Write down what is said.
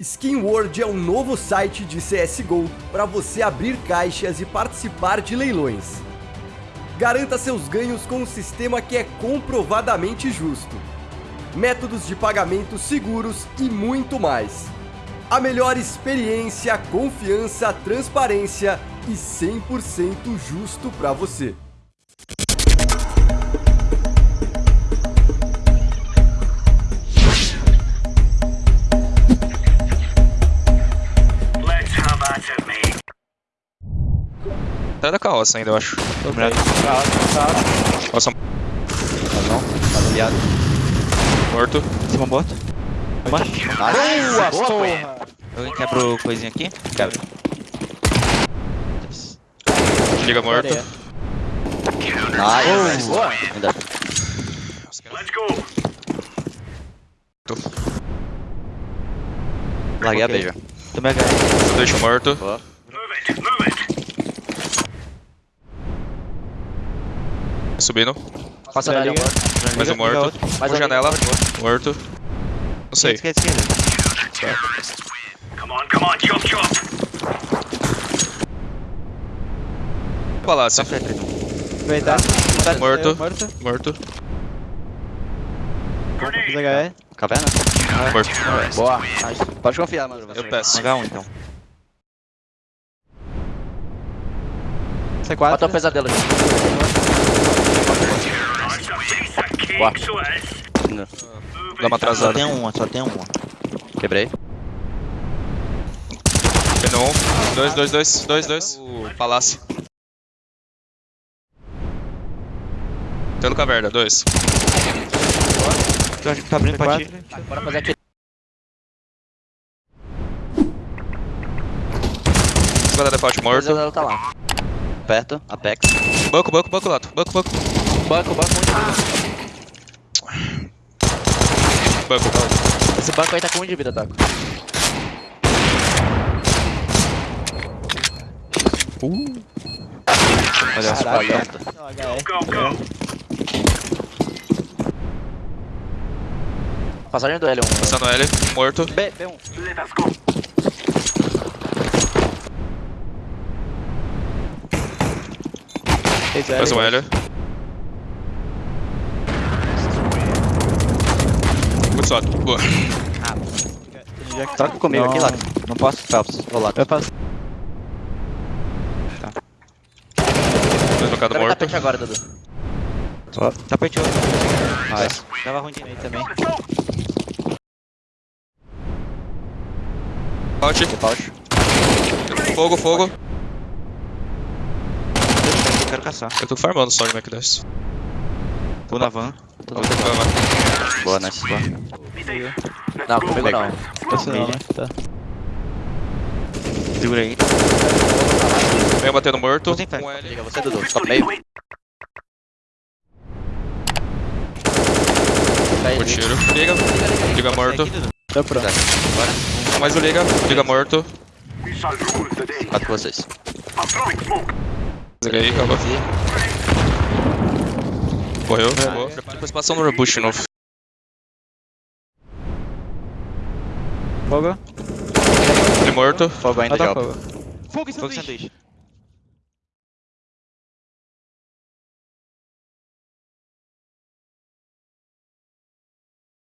Skin World é um novo site de CSGO para você abrir caixas e participar de leilões. Garanta seus ganhos com um sistema que é comprovadamente justo. Métodos de pagamento seguros e muito mais. A melhor experiência, confiança, transparência e 100% justo para você. Tá da carroça ainda, eu acho. Obrigado. Nossa, Tá bom, tá aliado. morto. Cima morto. Boa, porra! Alguém quebra o coisinha aqui? Quebra. Liga morto. Nice. Boa. Ainda. Let's go. Larguei a beija. Tomei H. Deixa morto. Move Subindo. Passa na Liga. Mais um morto. Mais Um janela. Morto. Não sei. Esquerda, esquerda. Come on, come on, chop chop. Palácio. Tá frente, então. Verdade. Morto. Morto. Morto. HE. Caverna? Morto. Boa. Pode confiar, mano. Eu peço. H1, então. C4. Bota o pesadelo aqui. That's a Não. Dá uma Só atrasada. tem uma, só tem uma. Quebrei. Pegou um. Dois, dois, dois. Dois, dois. O palácio. Tendo caverna, dois. Que tá abrindo pra ti. C4. Bora fazer aqui. Espada default O morto. pesadelo tá lá. Perto, Apex. Banco, banco, banco, lato. Banco, banco. Banco, banco, muito Banco. Esse banco aí tá com um de vida, Taco. Olha, as go. Passagem do L1. Passando L. Morto. B, B1. Let us go. Fez. Mais um L. só. Que- Troca comigo Não, aqui, Laco. Não posso, Phelps. Vou lá. Eu faço. Dois no Quero morto. tapete agora, Dudu. Tapeteou. Nice. Tava ruim de Aí também. Out. Default. Fogo, fogo. Eu quero caçar. Eu tô farmando só de Mac 10. Tô na van. Tô na vai. Boa, nice. Boa. Não, go. comigo não. Esse não, né? Tá. Segura aí. Vem batendo morto. Um L. Liga você, Dudu. Top meio. O tiro. Liga. Liga morto. Tô pronto. Bora. Mais um liga. Liga morto. Quatro com vocês. Liga aí, acabou. Morreu. Acabou. Depois passou no rebush de novo. Fogo. Ele morto. Fogo ainda, fogo. Fogo e Fogo sanduíche.